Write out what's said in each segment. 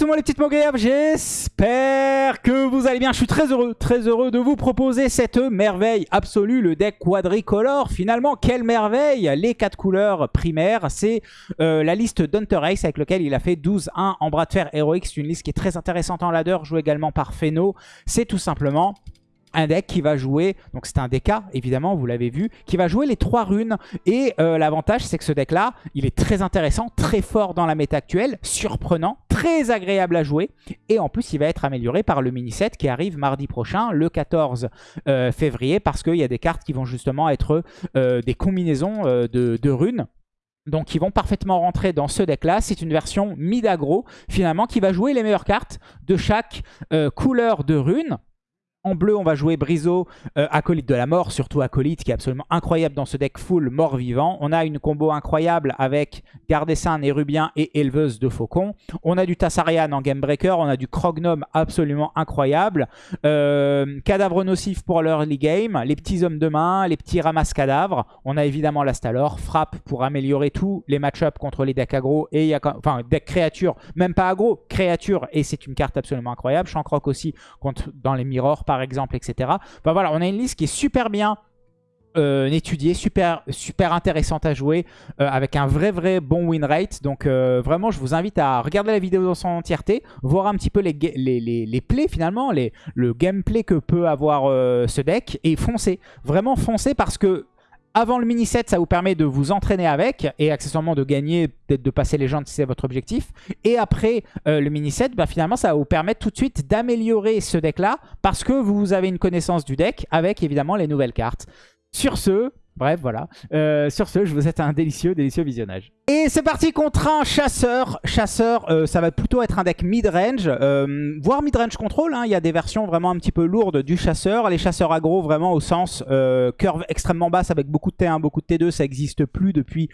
tout le monde les petites mogayabs, j'espère que vous allez bien. Je suis très heureux, très heureux de vous proposer cette merveille absolue, le deck quadricolore. Finalement, quelle merveille Les quatre couleurs primaires, c'est euh, la liste d'Hunter Ace avec lequel il a fait 12-1 en bras de fer héroïque. C'est une liste qui est très intéressante en ladder, jouée également par Feno. C'est tout simplement un deck qui va jouer, donc c'est un DK évidemment, vous l'avez vu, qui va jouer les trois runes. Et euh, l'avantage c'est que ce deck là, il est très intéressant, très fort dans la méta actuelle, surprenant, très agréable à jouer. Et en plus il va être amélioré par le mini-set qui arrive mardi prochain, le 14 euh, février, parce qu'il y a des cartes qui vont justement être euh, des combinaisons de, runes. Donc qui vont parfaitement rentrer dans ce deck là. C'est une version mid-aggro finalement qui va jouer les meilleures cartes de chaque couleur de runes. En bleu, on va jouer Brizo, euh, Acolyte de la mort, surtout Acolyte qui est absolument incroyable dans ce deck full mort-vivant. On a une combo incroyable avec Gardessin, Nérubien et Éleveuse de Faucon. On a du Tassarian en Game Breaker, on a du Crognome absolument incroyable. Euh, cadavre nocif pour l'early game, les petits hommes de main, les petits ramasses cadavres. On a évidemment l'Astalor, frappe pour améliorer tous les match-ups contre les decks aggro et enfin deck créature, même pas aggro, créature et c'est une carte absolument incroyable. Shankrock aussi contre, dans les mirrors par exemple, etc. Enfin voilà, on a une liste qui est super bien euh, étudiée, super, super intéressante à jouer, euh, avec un vrai vrai bon win rate. Donc euh, vraiment, je vous invite à regarder la vidéo dans son entièreté, voir un petit peu les, les, plays finalement, le gameplay que peut avoir ce deck, et foncer. Vraiment foncer parce que avant le mini-set, ça vous permet de vous entraîner avec et accessoirement de gagner, peut-être de passer les gens si c'est votre objectif. Et après euh, le mini-set, bah, finalement, ça va vous permettre tout de suite d'améliorer ce deck-là parce que vous avez une connaissance du deck avec évidemment les nouvelles cartes. Sur ce, Bref, voilà. Euh, sur ce, je vous souhaite un délicieux, délicieux visionnage. Et c'est parti contre un chasseur. Chasseur, euh, ça va plutôt être un deck mid-range, euh, voire mid-range control. Hein. Il y a des versions vraiment un petit peu lourdes du chasseur. Les chasseurs aggro, vraiment au sens curve extrêmement basse avec beaucoup de T1, beaucoup de T2, ça n'existe plus depuis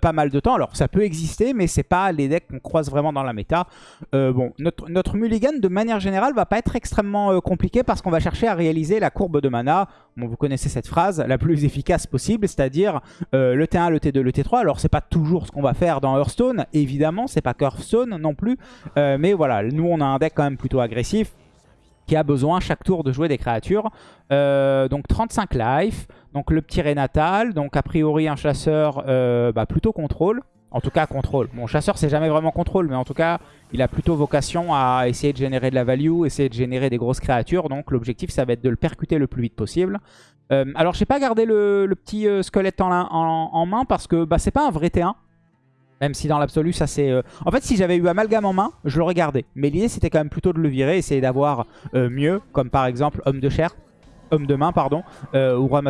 pas mal de temps. Alors, ça peut exister, mais c'est pas les decks qu'on croise vraiment dans la méta. bon, notre, notre mulligan, de manière générale, va pas être extrêmement compliqué parce qu'on va chercher à réaliser la courbe de mana. Vous connaissez cette phrase, la plus efficace possible c'est-à-dire euh, le T1, le T2, le T3. Alors c'est pas toujours ce qu'on va faire dans Hearthstone, évidemment, c'est pas Hearthstone non plus. Euh, mais voilà, nous on a un deck quand même plutôt agressif qui a besoin chaque tour de jouer des créatures. Euh, donc 35 life, donc le petit Renatal, donc a priori un chasseur bah, plutôt contrôle. En tout cas, contrôle. Bon, chasseur, c'est jamais vraiment contrôle, mais en tout cas, il a plutôt vocation à essayer de générer de la value, essayer de générer des grosses créatures. Donc, l'objectif, ça va être de le percuter le plus vite possible. Euh, alors, je n'ai pas gardé le, petit euh, squelette en, main parce que bah, c'est pas un vrai T1. Même si dans l'absolu, ça c'est... Euh, en fait, si j'avais eu Amalgame en main, je l'aurais gardé. Mais l'idée, c'était quand même plutôt de le virer, essayer d'avoir mieux, comme par exemple Homme de chair, Homme de main, pardon, ou Roi.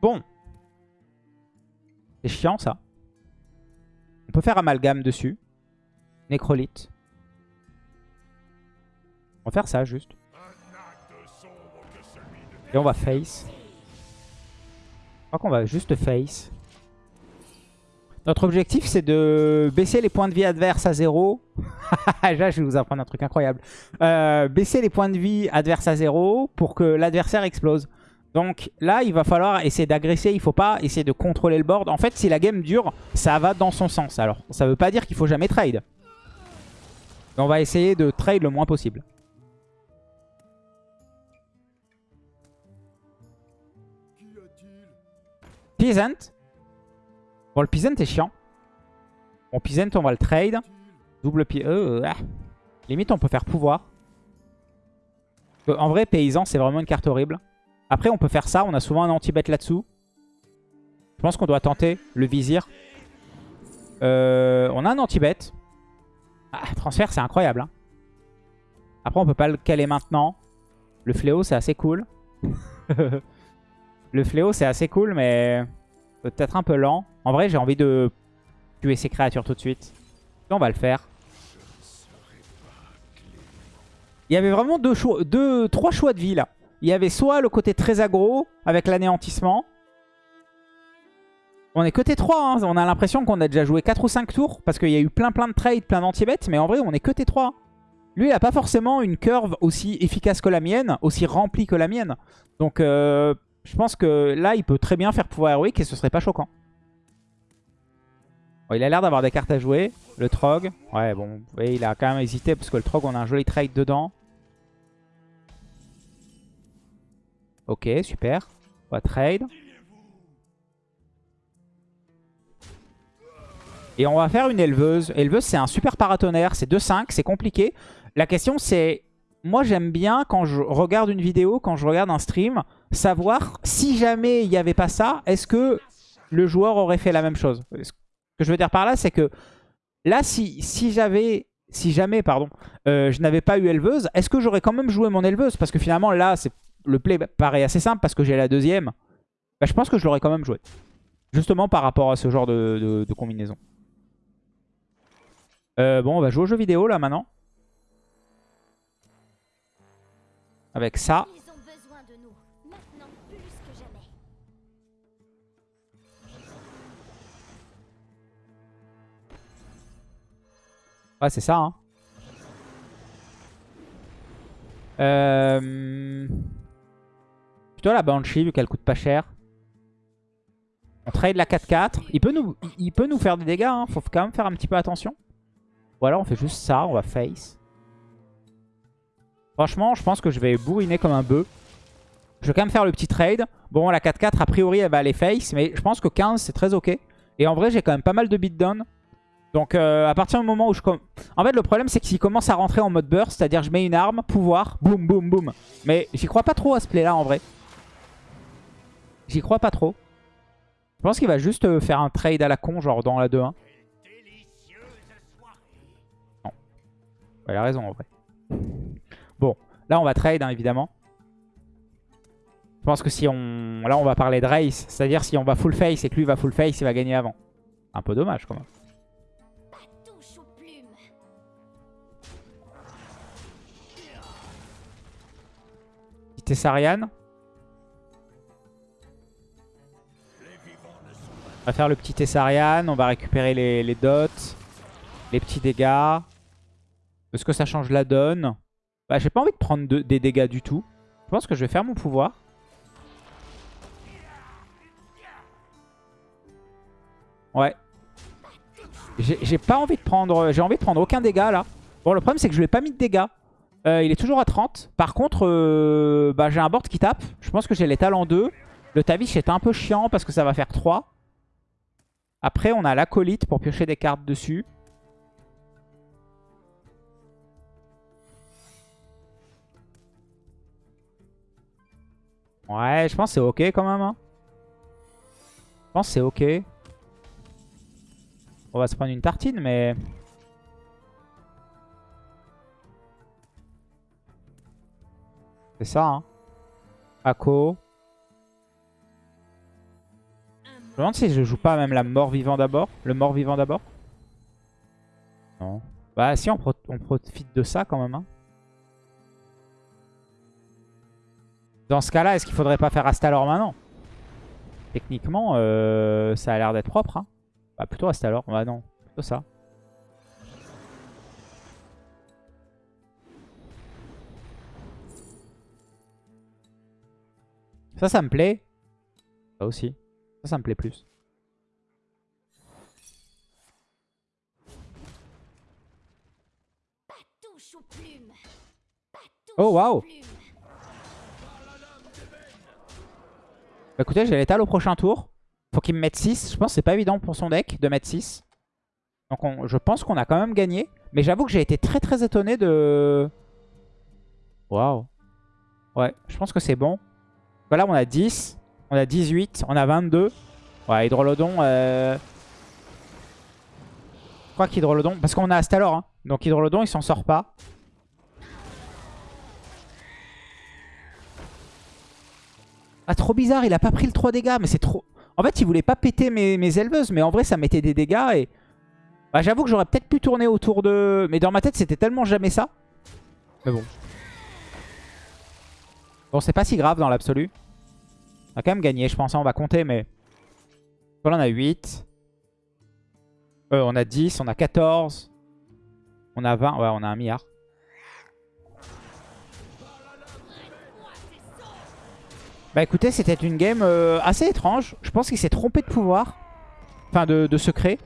Bon, c'est chiant ça. On peut faire amalgame dessus. Nécrolite. On va faire ça juste. Et on va face. Je crois qu'on va juste face. Notre objectif, c'est de baisser les points de vie adverses à zéro. Là, je vais vous apprendre un truc incroyable. Euh, baisser les points de vie adverses à zéro pour que l'adversaire explose. Donc là, il va falloir essayer d'agresser. Il ne faut pas essayer de contrôler le board. En fait, si la game dure, ça va dans son sens. Alors, ça ne veut pas dire qu'il faut jamais trade. on va essayer de trade le moins possible. Peasant. Bon, le Peasant est chiant. Bon, Peasant, on va le trade. Double pied. Euh, ah. Limite, on peut faire pouvoir. En vrai, Paysan, c'est vraiment une carte horrible. Après, on peut faire ça. On a souvent un anti-bet là-dessous. Je pense qu'on doit tenter le vizir. Euh, on a un anti-bet. Ah, transfert, c'est incroyable. Hein. Après, on peut pas le caler maintenant. Le fléau, c'est assez cool. le fléau, c'est assez cool, mais peut-être un peu lent. En vrai, j'ai envie de tuer ces créatures tout de suite. on va le faire. Il y avait vraiment deux choix, deux, trois choix de vie là. Il y avait soit le côté très aggro avec l'anéantissement. On est côté 3, hein. on a l'impression qu'on a déjà joué 4 ou 5 tours parce qu'il y a eu plein plein de trades, plein d'anti-bêtes, mais en vrai on est côté 3. Lui il n'a pas forcément une curve aussi efficace que la mienne, aussi remplie que la mienne. Donc euh, je pense que là il peut très bien faire pouvoir héroïque et ce serait pas choquant. il a l'air d'avoir des cartes à jouer. Le Trog. Ouais, bon, voyez, il a quand même hésité parce que le Trog, on a un joli trade dedans. Ok, super. On va trade. Et on va faire une éleveuse. Éleveuse, c'est un super paratonnerre. C'est 2-5, c'est compliqué. La question, c'est... Moi, j'aime bien, quand je regarde une vidéo, quand je regarde un stream, savoir si jamais il n'y avait pas ça, est-ce que le joueur aurait fait la même chose? Ce que je veux dire par là, c'est que là, si, si j'avais... Si jamais, pardon, euh, je n'avais pas eu éleveuse, est-ce que j'aurais quand même joué mon éleveuse Parce que finalement, là, le play paraît assez simple parce que j'ai la deuxième. Bah, je pense que je l'aurais quand même joué. Justement par rapport à ce genre de combinaison. Euh, bon, on va jouer au jeu vidéo là maintenant. Avec ça. Ouais, c'est ça. Hein. Euh... La Banshee vu qu'elle coûte pas cher. On trade la 4-4. Il, peut nous, il peut nous faire des dégâts. Hein. Faut quand même faire un petit peu attention. Ou alors on fait juste ça, on va face. Franchement, je pense que je vais bourriner comme un bœuf. Je vais quand même faire le petit trade. Bon, la 4-4, a priori, elle va aller face. Mais je pense que 15, c'est très ok. Et en vrai, j'ai quand même pas mal de beatdown. Donc, euh, à partir du moment où je... En fait, le problème, c'est qu'il commence à rentrer en mode burst. C'est-à-dire, je mets une arme, pouvoir, boum, boum, boum. Mais j'y crois pas trop à ce play-là, en vrai. J'y crois pas trop. Je pense qu'il va juste euh, faire un trade à la con, genre dans la 2-1. Elle a raison en vrai. Bon, là on va trade hein, évidemment. Je pense que si on... Là on va parler de race. C'est-à-dire si on va full face et que lui va full face, il va gagner avant. Un peu dommage quand même. Tessarian. Va faire le petit Tessarian. On va récupérer les, les dots. Les petits dégâts. Est-ce que ça change la donne? Bah, J'ai pas envie de prendre des dégâts du tout. Je pense que je vais faire mon pouvoir. Ouais. J'ai pas envie de prendre... J'ai envie de prendre aucun dégât là. Bon, le problème c'est que je lui ai pas mis de dégâts. Euh, il est toujours à 30. Par contre, euh, bah, j'ai un board qui tape. Je pense que j'ai les talents 2. Le Tavish est un peu chiant parce que ça va faire 3. Après, on a l'acolyte pour piocher des cartes dessus. Ouais, je pense que c'est ok quand même. Hein. Je pense c'est ok. On va se prendre une tartine, mais... C'est ça, hein. Ako. Je me demande si je joue pas même la mort vivant d'abord. Le mort vivant d'abord. Non. Bah si, on, on profite de ça quand même. Hein. Dans ce cas-là, est-ce qu'il faudrait pas faire Astalor maintenant? Techniquement, euh, ça a l'air d'être propre. Hein. Bah, plutôt Astalor. Bah non, plutôt ça. Ça, ça me plaît. Ça aussi. Ça, ça me plaît plus. Oh, waouh Bah, écoutez, j'ai l'étal au prochain tour. Faut qu'il me mette 6. Je pense que c'est pas évident pour son deck de mettre 6. Donc je pense qu'on a quand même gagné. Mais j'avoue que j'ai été très très étonné de... Waouh. Ouais, je pense que c'est bon. Voilà, on a 10. On a 18. On a 22. Ouais, Hydrolodon... Euh... Je crois qu'Hydrolodon... Parce qu'on a Astalor. Hein. Donc Hydrolodon, il s'en sort pas. Ah, trop bizarre, il a pas pris le 3 dégâts, mais c'est trop... En fait, il voulait pas péter mes, mes éleveuses, mais en vrai, ça mettait des dégâts et... Bah, j'avoue que j'aurais peut-être pu tourner autour de... Mais dans ma tête, c'était tellement jamais ça. Mais bon. Bon, c'est pas si grave dans l'absolu. On a quand même gagné, je pense. Hein, on va compter, mais... Là, on a 8. Euh, on a 10, on a 14. On a 20. Ouais, on a un milliard. Bah écoutez, c'était une game euh, assez étrange. Je pense qu'il s'est trompé de pouvoir. Enfin, de, secret.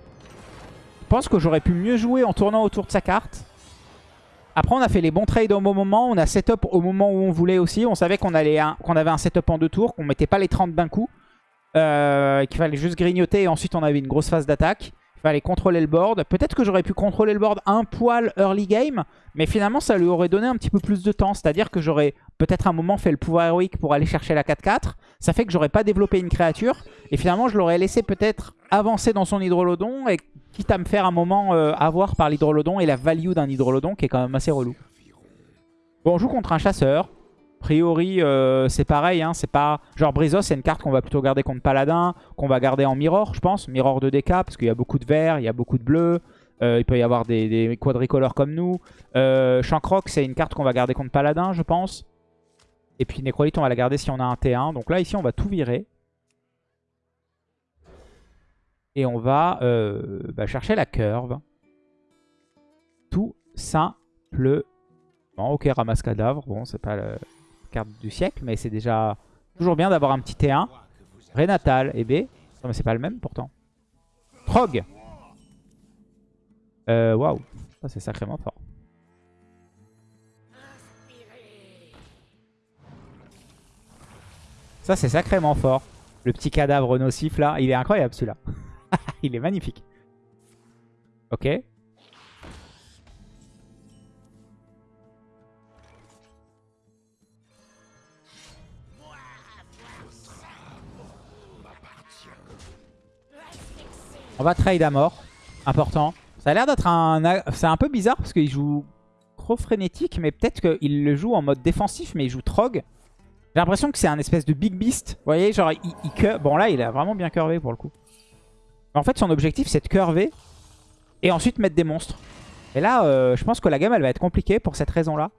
pense que j'aurais pu mieux jouer en tournant autour de sa carte. Après, on a fait les bons trades au bon moment. On a setup au moment où on voulait aussi. On savait qu'on avait un setup en deux tours, qu'on mettait pas les 30 d'un coup. Euh, qu'il fallait juste grignoter et ensuite on avait une grosse phase d'attaque. Il fallait contrôler le board. Peut-être que j'aurais pu contrôler le board un poil early game, mais finalement ça lui aurait donné un petit peu plus de temps. C'est-à-dire que j'aurais peut-être un moment fait le pouvoir héroïque pour aller chercher la 4-4. Ça fait que j'aurais pas développé une créature. Et finalement je l'aurais laissé peut-être avancer dans son hydrolodon et quitte à me faire un moment euh, avoir par l'hydrolodon et la value d'un hydrolodon qui est quand même assez relou. Bon, on joue contre un chasseur. A priori, euh, c'est pareil. Hein, c'est pas Genre Brizos, c'est une carte qu'on va plutôt garder contre Paladin, qu'on va garder en Mirror, je pense. Mirror de DK, parce qu'il y a beaucoup de vert, il y a beaucoup de bleu. Euh, il peut y avoir des, quadricolores comme nous. Euh, Shankrock, c'est une carte qu'on va garder contre Paladin, je pense. Et puis Necrolite, on va la garder si on a un T1. Donc là, ici, on va tout virer. Et on va euh, bah, chercher la curve. Tout simplement. Ok, ramasse cadavre. Bon, c'est pas la carte du siècle, mais c'est déjà toujours bien d'avoir un petit T1. Renatal et B. Non, mais c'est pas le même pourtant. Trog. Euh, waouh. Ça, c'est sacrément fort. Ça, c'est sacrément fort. Le petit cadavre nocif, là. Il est incroyable, celui-là. il est magnifique. Ok. On va trade à mort. Important. Ça a l'air d'être un... C'est un peu bizarre parce qu'il joue trop frénétique. Mais peut-être qu'il le joue en mode défensif. Mais il joue Trog. J'ai l'impression que c'est un espèce de Big Beast. Vous voyez, genre, il, Bon, là, il a vraiment bien curvé pour le coup. En fait, son objectif, c'est de curver et ensuite mettre des monstres. Et là, euh, je pense que la game, elle va être compliquée pour cette raison-là.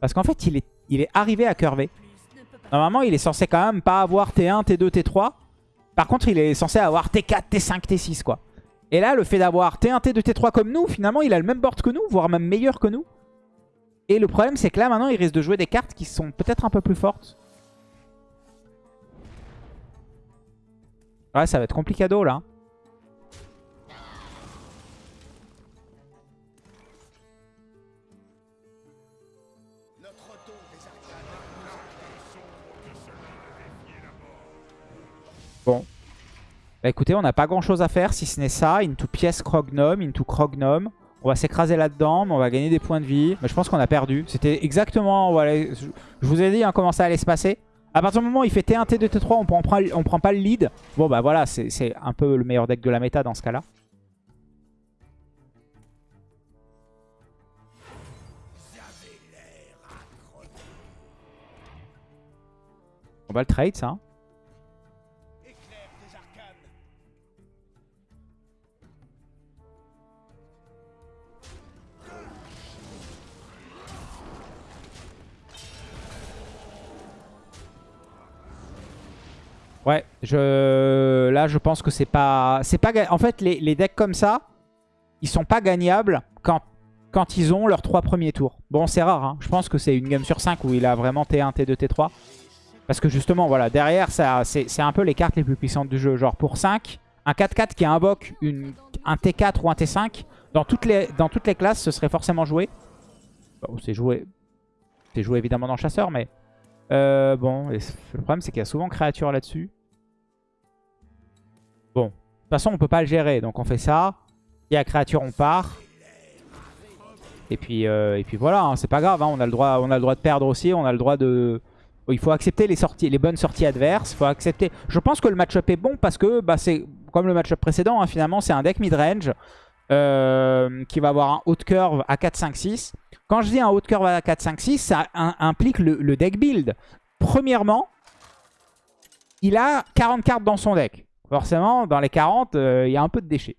Parce qu'en fait, il est, il est arrivé à curver. Normalement, il est censé quand même pas avoir T1, T2, T3. Par contre, il est censé avoir T4, T5, T6, quoi. Et là, le fait d'avoir T1, T2, T3 comme nous, finalement, il a le même board que nous, voire même meilleur que nous. Et le problème, c'est que là, maintenant, il risque de jouer des cartes qui sont peut-être un peu plus fortes. Ouais, ça va être complicado, là. Bah écoutez, on n'a pas grand chose à faire si ce n'est ça. Into pièce Crognome, into Crognome. On va s'écraser là-dedans, mais on va gagner des points de vie. Mais je pense qu'on a perdu. C'était exactement... Je vous ai dit hein, comment ça allait se passer. À partir du moment où il fait T1, T2, T3, on prend, on prend pas le lead. Bon bah voilà, c'est un peu le meilleur deck de la méta dans ce cas-là. On va le trade ça. Ouais, je... là je pense que c'est pas... c'est pas En fait, les, decks comme ça, ils sont pas gagnables quand, quand ils ont leurs trois premiers tours. Bon, c'est rare, hein. je pense que c'est une game sur 5 où il a vraiment T1, T2, T3. Parce que justement, voilà, derrière, c'est un peu les cartes les plus puissantes du jeu. Genre pour 5, un 4-4 qui invoque une, un T4 ou un T5, dans toutes les, dans toutes les classes, ce serait forcément joué. Bon, c'est joué... C'est joué évidemment dans Chasseur, mais... Euh, bon, le problème c'est qu'il y a souvent créature là-dessus. De toute façon, on peut pas le gérer. Donc on fait ça. Il y a créature, on part. Et puis, euh, et puis voilà, hein, c'est pas grave. Hein, on, a le droit, de perdre aussi. On a le droit de... Il faut accepter les, sorties, les bonnes sorties adverses. faut accepter. Je pense que le match-up est bon parce que bah, c'est comme le match-up précédent. Hein, finalement, c'est un deck mid-range euh, qui va avoir un haut curve à 4, 5, 6. Quand je dis un haut curve à 4, 5, 6, ça implique le deck build. Premièrement, il a 40 cartes dans son deck. Forcément, dans les 40, euh, il y a un peu de déchets.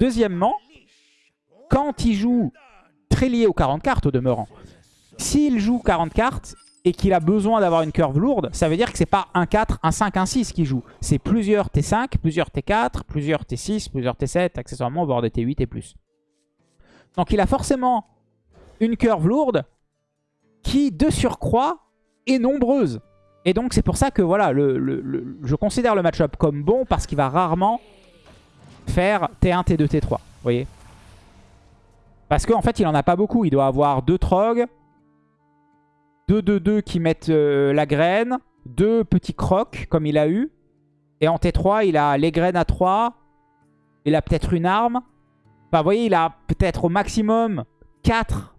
Deuxièmement, quand il joue très lié aux 40 cartes au demeurant, s'il joue 40 cartes et qu'il a besoin d'avoir une curve lourde, ça veut dire que c'est pas un 4, un 5, un 6 qu'il joue. C'est plusieurs T5, plusieurs T4, plusieurs T6, plusieurs T7, accessoirement, voire des T8 et plus. Donc il a forcément une curve lourde qui, de surcroît, est nombreuse. Et donc c'est pour ça que voilà, je considère le match-up comme bon parce qu'il va rarement faire T1, T2, T3. Vous voyez Parce qu'en fait, il en a pas beaucoup. Il doit avoir deux trogs, deux 2-2 qui mettent euh, la graine, deux petits crocs comme il a eu. Et en T3, il a les graines à 3. Il a peut-être une arme. Enfin, vous voyez, il a peut-être au maximum 4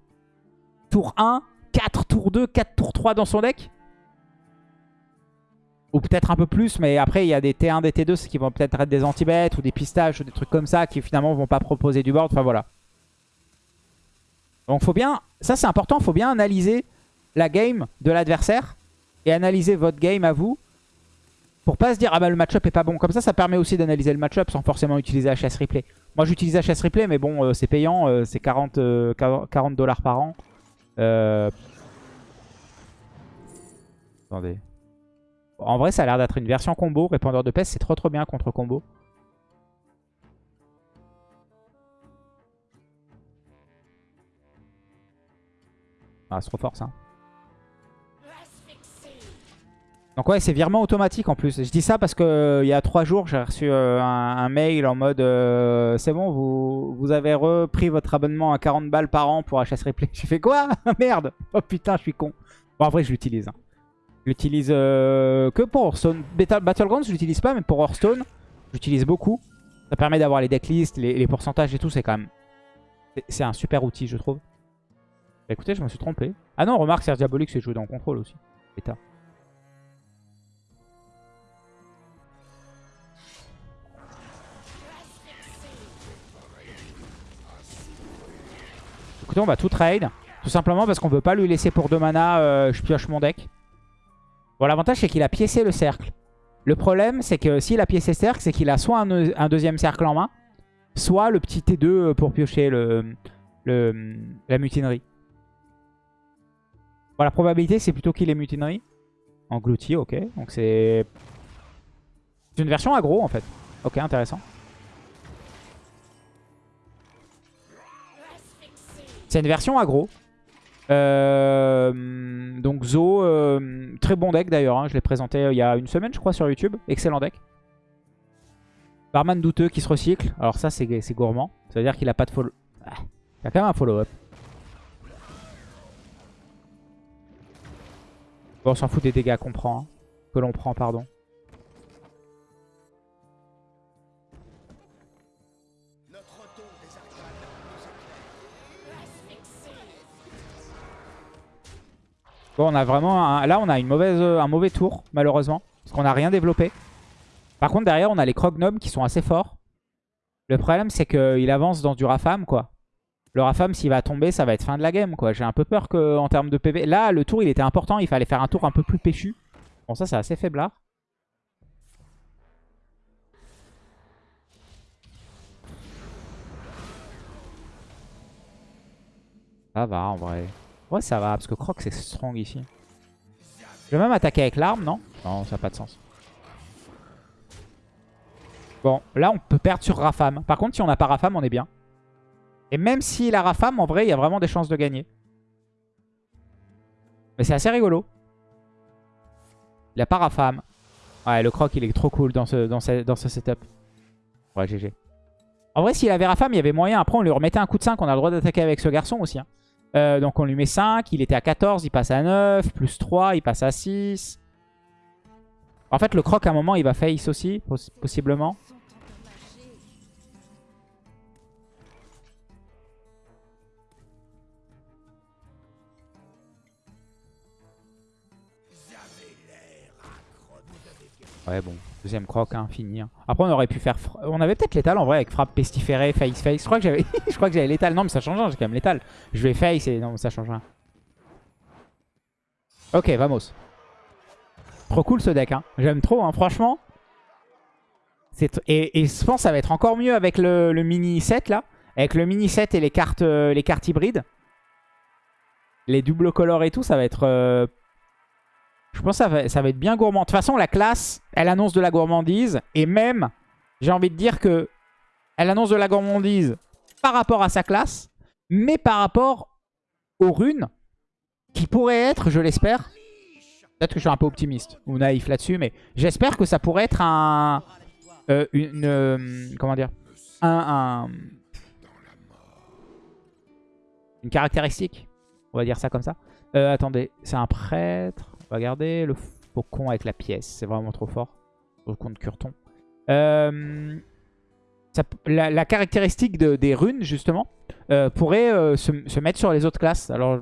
tour 1, 4 tour 2, 4 tour 3 dans son deck. Ou peut-être un peu plus, mais après il y a des T1, des T2 qui vont peut-être être des anti-bêtes ou des pistaches ou des trucs comme ça qui finalement vont pas proposer du board. Enfin voilà. Donc faut bien, ça c'est important, faut bien analyser la game de l'adversaire et analyser votre game à vous pour pas se dire ah bah le match-up est pas bon. Comme ça, ça permet aussi d'analyser le match-up sans forcément utiliser HS Replay. Moi j'utilise HS Replay mais bon euh, c'est payant, euh, c'est 40 40 dollars par an. Euh... Attendez. En vrai, ça a l'air d'être une version combo. Répondeur de peste, c'est trop trop bien contre combo. Ah, c'est trop fort ça. Donc ouais, c'est virement automatique en plus. Je dis ça parce que euh, il y a trois jours, j'ai reçu euh, un, mail en mode euh, c'est bon, vous, vous avez repris votre abonnement à 40 balles par an pour HS Replay. J'ai fait quoi? Merde Oh putain, je suis con. Bon, en vrai, je l'utilise. Hein. Je l'utilise que pour Hearthstone. Battlegrounds, je l'utilise pas, mais pour Hearthstone, j'utilise beaucoup. Ça permet d'avoir les decklists, les, les pourcentages et tout. C'est quand même... C'est un super outil, je trouve. Bah, écoutez, je me suis trompé. Ah non, remarque, c'est Diabolique, c'est joué dans le contrôle aussi. Écoutez, on va tout trade. Tout simplement parce qu'on veut pas lui laisser pour deux mana, euh, je pioche mon deck. Bon, l'avantage, c'est qu'il a piécé le cercle. Le problème, c'est que s'il a piécé le cercle, c'est qu'il a soit un, deuxième cercle en main, soit le petit T2 pour piocher le, la mutinerie. Bon, la probabilité, c'est plutôt qu'il ait mutinerie. Englouti, ok. Donc c'est... C'est une version aggro, en fait. Ok, intéressant. C'est une version aggro. Euh, donc Zo, euh, très bon deck d'ailleurs. Hein. je l'ai présenté euh, il y a une semaine, je crois, sur YouTube. Excellent deck. Barman douteux qui se recycle. Alors ça, c'est gourmand. Ça veut dire qu'il a pas de follow... Ah, il a quand même un follow-up. Bon, on s'en fout des dégâts qu'on prend. Hein. Que l'on prend, pardon. Bon, on a vraiment... Là, on a une mauvaise, un mauvais tour, malheureusement. Parce qu'on n'a rien développé. Par contre, derrière, on a les Crognums qui sont assez forts. Le problème, c'est qu'il avance dans du Rafam, quoi. Le Rafam, s'il va tomber, ça va être fin de la game, quoi. J'ai un peu peur qu'en termes de PV... Là, le tour, il était important. Il fallait faire un tour un peu plus péchu. Bon, ça, c'est assez faiblard. Ça va, en vrai. Ouais, ça va, parce que Croc, c'est strong ici. Je vais même attaquer avec l'arme, non? Non, ça n'a pas de sens. Bon, là, on peut perdre sur Rafam. Par contre, si on n'a pas Rafam, on est bien. Et même s'il a Rafam, en vrai, il y a vraiment des chances de gagner. Mais c'est assez rigolo. Il n'a pas Rafam. Ouais, le croc, il est trop cool dans ce, dans dans ce setup. Ouais, GG. En vrai, s'il avait Rafam, il y avait moyen. Après, on lui remettait un coup de 5. On a le droit d'attaquer avec ce garçon aussi. Hein. Euh, donc on lui met 5, il était à 14, il passe à 9, plus 3, il passe à 6. En fait le croc à un moment il va face aussi, possiblement. Ouais bon, deuxième croc, hein, fini. Hein. Après on aurait pu faire... On avait peut-être l'étal en vrai avec frappe pestiféré, face face. Je crois que j'avais l'étal. Non mais ça change rien, j'ai quand même l'étal. Je vais face et non ça change rien. Ok, vamos. Trop cool ce deck, hein. J'aime trop, hein. franchement. Et, je pense que ça va être encore mieux avec le, mini set là. Avec le mini set et les cartes, euh, les cartes hybrides. Les double colors et tout, ça va être euh, je pense que ça va, être bien gourmand. De toute façon, la classe, elle annonce de la gourmandise. Et même, j'ai envie de dire que elle annonce de la gourmandise par rapport à sa classe, mais par rapport aux runes, qui pourraient être, je l'espère, peut-être que je suis un peu optimiste ou naïf là-dessus, mais j'espère que ça pourrait être un... Euh, une... Euh, comment dire un, Une caractéristique. On va dire ça comme ça. Euh, attendez, c'est un prêtre. Va garder le faucon avec la pièce. C'est vraiment trop fort. Au compte Curton. Euh, la, caractéristique des runes, justement, euh, pourrait euh, se, mettre sur les autres classes. Alors,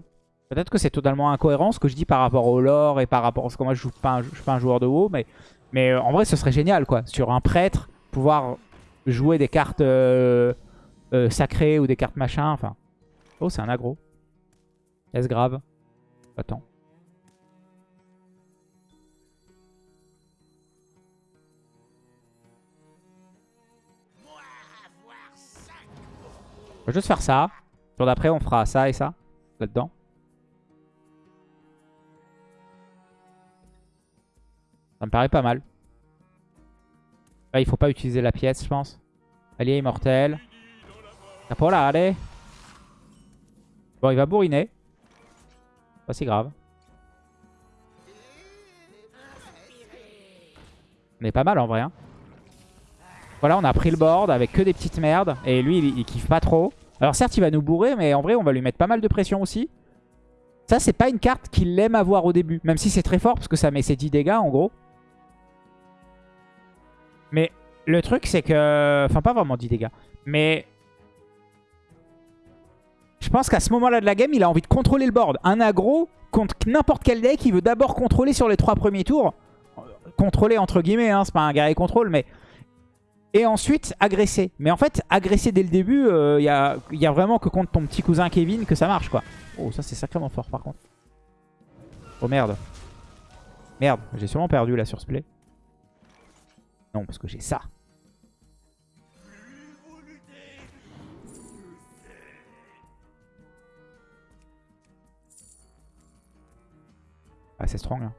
peut-être que c'est totalement incohérent ce que je dis par rapport au lore et par rapport à ce que moi je pas je suis pas un joueur de WoW, mais, mais en vrai, ce serait génial, quoi. Sur un prêtre, pouvoir jouer des cartes sacrées ou des cartes machin, enfin... Oh, c'est un aggro. Est-ce grave? Attends. Juste faire ça. Jour d'après, on fera ça et ça. Là-dedans. Ça me paraît pas mal. il faut pas utiliser la pièce, je pense. Allié immortel. Capola, allez. Bon, il va bourriner. Pas si grave. On est pas mal en vrai. Hein. Voilà, on a pris le board avec que des petites merdes. Et lui, il, kiffe pas trop. Alors certes, il va nous bourrer, mais en vrai, on va lui mettre pas mal de pression aussi. Ça, c'est pas une carte qu'il aime avoir au début. Même si c'est très fort, parce que ça met ses 10 dégâts, en gros. Mais le truc, c'est que... Enfin, pas vraiment 10 dégâts. Mais... Je pense qu'à ce moment-là de la game, il a envie de contrôler le board. Un aggro contre n'importe quel deck, il veut d'abord contrôler sur les trois premiers tours. Contrôler entre guillemets, hein, c'est pas un guerrier contrôle, mais et ensuite agresser. Mais en fait, agresser dès le début, il euh, y, a, y, a, vraiment que contre ton petit cousin Kevin que ça marche, quoi. Oh, ça c'est sacrément fort par contre. Oh merde. Merde, j'ai sûrement perdu là sur ce play. Non, parce que j'ai ça. Ah, c'est strong. Hein.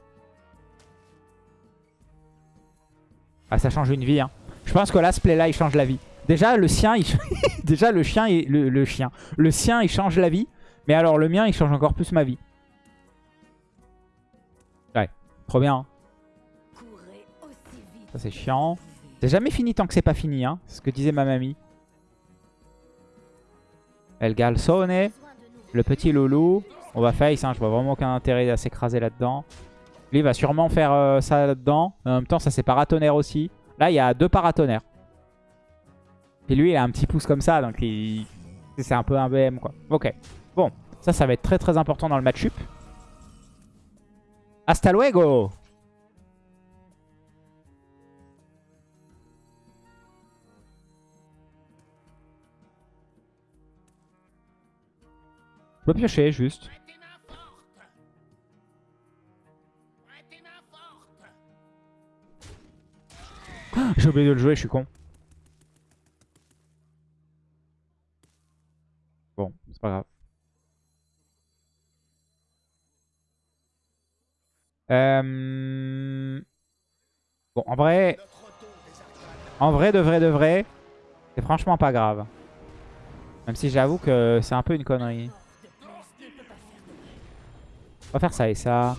Ah, ça change une vie. Hein. Je pense que là, ce play-là, il change la vie. Déjà, le sien, il... Déjà, le chien, le, chien. Le sien, il change la vie. Mais alors, le mien, il change encore plus ma vie. Ouais, trop bien. Hein. Ça, c'est chiant. C'est jamais fini tant que c'est pas fini, hein. C'est ce que disait ma mamie. El Galsone. Le petit loulou. On va face, hein. Je vois vraiment aucun intérêt à s'écraser là-dedans. Lui, il va sûrement faire euh, ça là-dedans. En même temps, ça, c'est paratonnerre aussi. Là, il y a deux paratonnerres. Et lui, il a un petit pouce comme ça, donc c'est un peu un BM, quoi. Ok. Bon, ça, ça va être très très important dans le match-up. Hasta luego Je peux piocher, juste. J'ai oublié de le jouer, je suis con. Bon, c'est pas grave. Euh, bon, en vrai... En vrai, de vrai, de vrai, c'est franchement pas grave. Même si j'avoue que c'est un peu une connerie. On va faire ça et ça.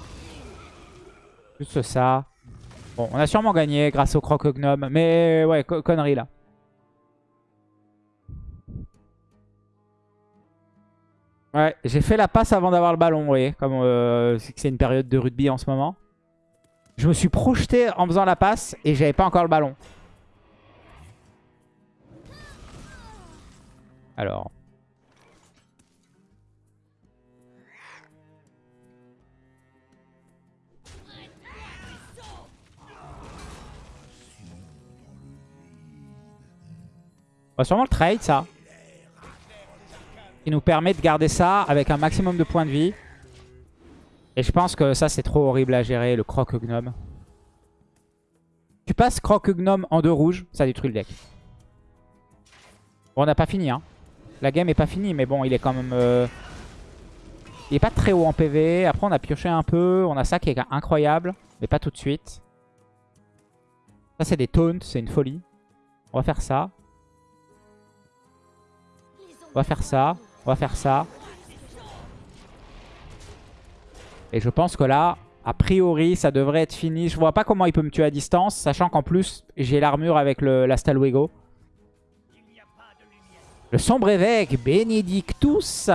Juste ça. Bon, on a sûrement gagné grâce au croc-gnome. Mais ouais, connerie là. Ouais, j'ai fait la passe avant d'avoir le ballon, vous voyez. Comme euh, c'est une période de rugby en ce moment. Je me suis projeté en faisant la passe et j'avais pas encore le ballon. Alors, va sûrement le trade, ça. Qui nous permet de garder ça avec un maximum de points de vie. Et je pense que ça, c'est trop horrible à gérer, le croque-gnome. Tu passes croque-gnome en deux rouges, ça détruit le deck. Bon, on n'a pas fini, hein. La game est pas finie, mais bon, il est quand même... Euh, il est pas très haut en PV. Après, on a pioché un peu. On a ça qui est incroyable, mais pas tout de suite. Ça, c'est des taunts, c'est une folie. On va faire ça. On va faire ça. On va faire ça. Et je pense que là, a priori, ça devrait être fini. Je vois pas comment il peut me tuer à distance, sachant qu'en plus, j'ai l'armure avec le, la Stalwego. Le sombre évêque, Benedictus.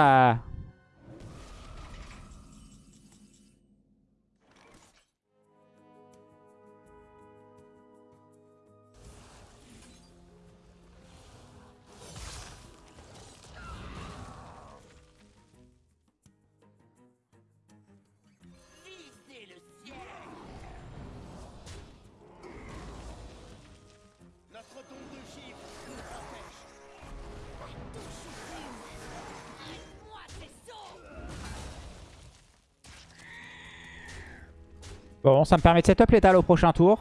Bon, ça me permet de setup létal au prochain tour.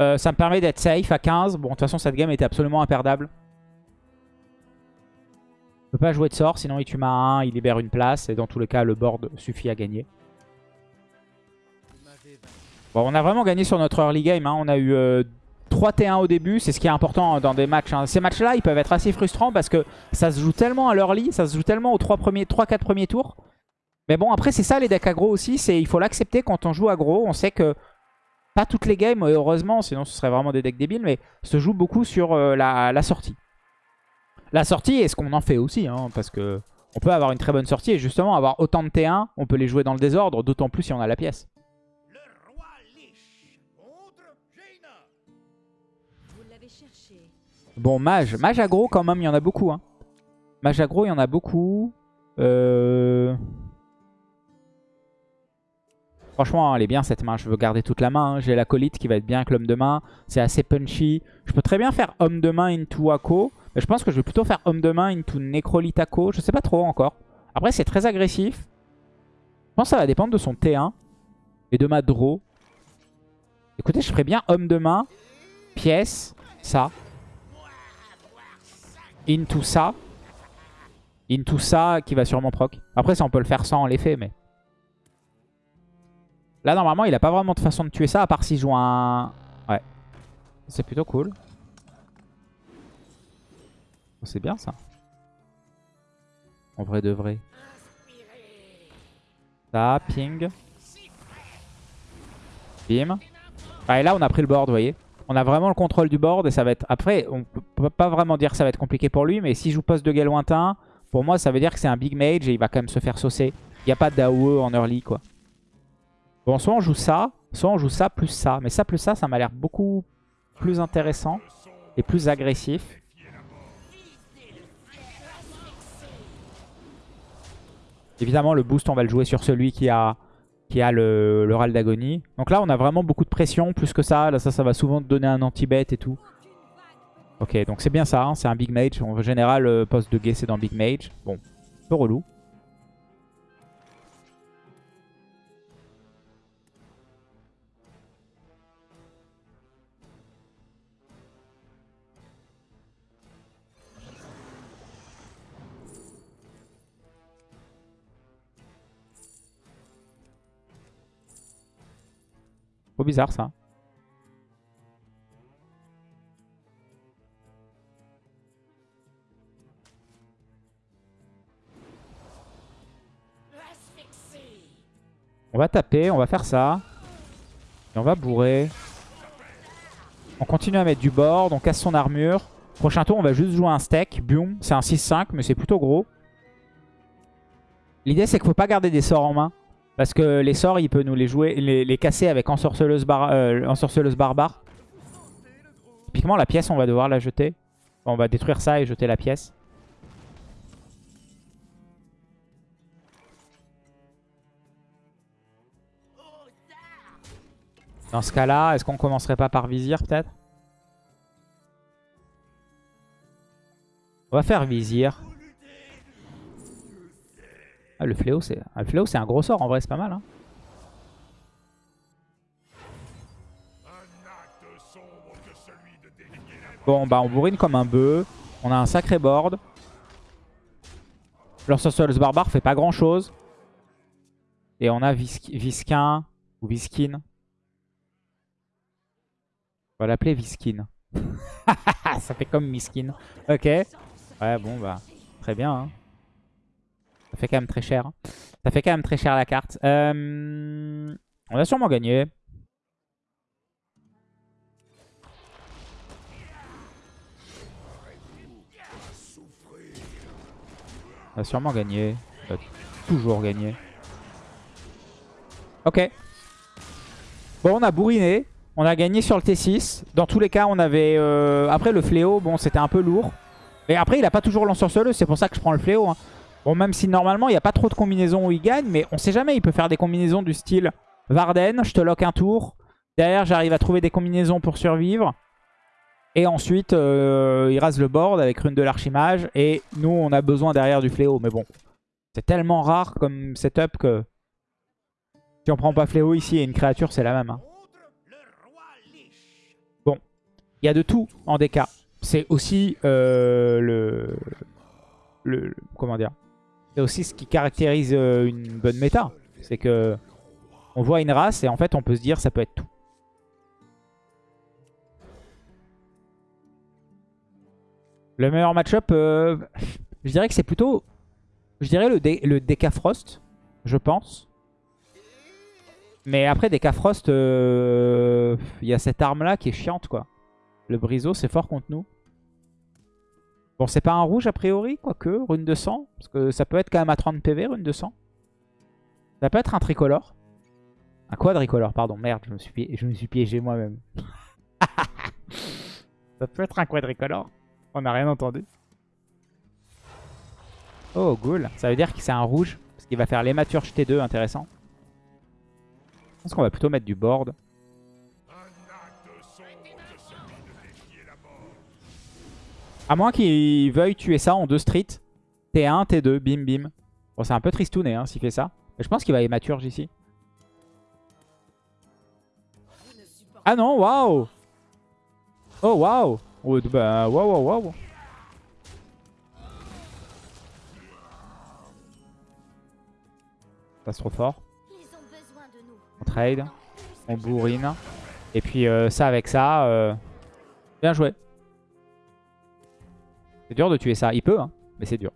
Euh, ça me permet d'être safe à 15. Bon, de toute façon, cette game était absolument imperdable. Je peux pas jouer de sort, sinon il tue ma 1, il libère une place. Et dans tous les cas, le board suffit à gagner. Bon, on a vraiment gagné sur notre early game. Hein. On a eu 3 euh, T1 au début. C'est ce qui est important dans des matchs. Hein. Ces matchs-là, ils peuvent être assez frustrants parce que ça se joue tellement à l'early. Ça se joue tellement aux 3-4 premiers, premiers tours. Mais bon, après, c'est ça les decks aggro aussi. Il faut l'accepter quand on joue aggro. On sait que pas toutes les games, heureusement, sinon ce serait vraiment des decks débiles, mais se joue beaucoup sur euh, la, sortie. La sortie est ce qu'on en fait aussi, hein, parce que on peut avoir une très bonne sortie et justement avoir autant de T1, on peut les jouer dans le désordre, d'autant plus si on a la pièce. Bon, mage. Mage aggro quand même, il y en a beaucoup. Hein. Mage aggro, il y en a beaucoup. Euh... Franchement, elle est bien cette main. Je veux garder toute la main. Hein. J'ai l'acolyte qui va être bien avec l'homme de main. C'est assez punchy. Je peux très bien faire homme de main into Ako. Mais je pense que je vais plutôt faire homme de main into Necrolite Ako. Je sais pas trop encore. Après, c'est très agressif. Je pense que ça va dépendre de son T1 et de ma draw. Écoutez, je ferais bien homme de main, pièce, ça. Into ça. Into ça qui va sûrement proc. Après, ça on peut le faire sans l'effet, mais... Là, normalement, il a pas vraiment de façon de tuer ça, à part s'il joue un... Ouais. C'est plutôt cool. Oh, c'est bien, ça. En vrai de vrai. Ça, ping. Bim. Ah, et là, on a pris le board, vous voyez. On a vraiment le contrôle du board et ça va être... Après, on peut pas vraiment dire que ça va être compliqué pour lui, mais s'il joue poste de guet lointain, pour moi, ça veut dire que c'est un big mage et il va quand même se faire saucer. Il n'y a pas d'AOE en early, quoi. Bon, soit on joue ça, soit on joue ça plus ça. Mais ça plus ça, ça m'a l'air beaucoup plus intéressant et plus agressif. Évidemment, le boost, on va le jouer sur celui qui a, qui a le, le râle d'agonie. Donc là, on a vraiment beaucoup de pression, plus que ça. Là, ça, ça va souvent donner un anti-bet et tout. Ok, donc c'est bien ça, hein. c'est un big mage. En général, le poste de guet, c'est dans big mage. Bon, un peu relou. Bizarre ça. On va taper, on va faire ça. Et on va bourrer. On continue à mettre du board, on casse son armure. Prochain tour, on va juste jouer un steak. Boom, c'est un 6-5, mais c'est plutôt gros. L'idée, c'est qu'il faut pas garder des sorts en main. Parce que les sorts, il peut nous les jouer, les, casser avec ensorceleuse, bar, euh, ensorceleuse barbare. Typiquement, la pièce, on va devoir la jeter. On va détruire ça et jeter la pièce. Dans ce cas-là, est-ce qu'on commencerait pas par vizir peut-être? On va faire vizir. Ah, le fléau, c'est ah, un gros sort. En vrai, c'est pas mal. Hein. Bon, bah on bourrine comme un bœuf. On a un sacré board. Sorcerer's Barbare fait pas grand chose. Et on a Visquin ou Viskin. On va l'appeler Viskin. Ça fait comme Miskin. Ok. Ouais, bon, bah, très bien. Hein. Ça fait quand même très cher. Ça fait quand même très cher la carte. Euh, on a sûrement gagné. On a sûrement gagné. On a toujours gagné. Ok. Bon, on a bourriné. On a gagné sur le T6. Dans tous les cas, on avait... Euh, après, le fléau, bon, c'était un peu lourd. Et après, il a pas toujours l'ensorceleuse. C'est pour ça que je prends le fléau. Hein. Bon, même si normalement, il n'y a pas trop de combinaisons où il gagne, mais on sait jamais. Il peut faire des combinaisons du style Varden, je te lock un tour. Derrière, j'arrive à trouver des combinaisons pour survivre. Et ensuite, euh, il rase le board avec rune de l'archimage. Et nous, on a besoin derrière du fléau. Mais bon, c'est tellement rare comme setup que Si on prend pas fléau ici et une créature, c'est la même. hein. Bon, il y a de tout en DK. C'est aussi euh, le, le, le- Comment dire C'est aussi ce qui caractérise euh, une bonne méta. C'est que on voit une race et en fait on peut se dire ça peut être tout. Le meilleur match-up, euh, je dirais que c'est plutôt... Je dirais le, dé- je pense. Mais après, DK Frost, euh, il y a cette arme-là qui est chiante, quoi. Le briseau, c'est fort contre nous. Bon, c'est pas un rouge, a priori, quoique, rune de sang. Parce que ça peut être quand même à 30 PV, rune de sang. Ça peut être un tricolore. Un quadricolore, pardon. Merde, je me suis, je me suis piégé moi-même. ça peut être un quadricolore. On n'a rien entendu. Oh, cool. Ça veut dire que c'est un rouge. Parce qu'il va faire l'hématurge T2, intéressant. Je pense qu'on va plutôt mettre du board. À moins qu'il veuille tuer ça en deux streets. T1, T2, bim bim. Bon, c'est un peu tristouné hein, s'il fait ça. Mais je pense qu'il va hématurge ici. Ah non, waouh Oh, waouh Oh, bah, waouh, waouh, waouh c'est trop fort. On trade, on bourrine. Et puis euh, ça avec ça, euh, bien joué. C'est dur de tuer ça. Il peut, hein, mais c'est dur.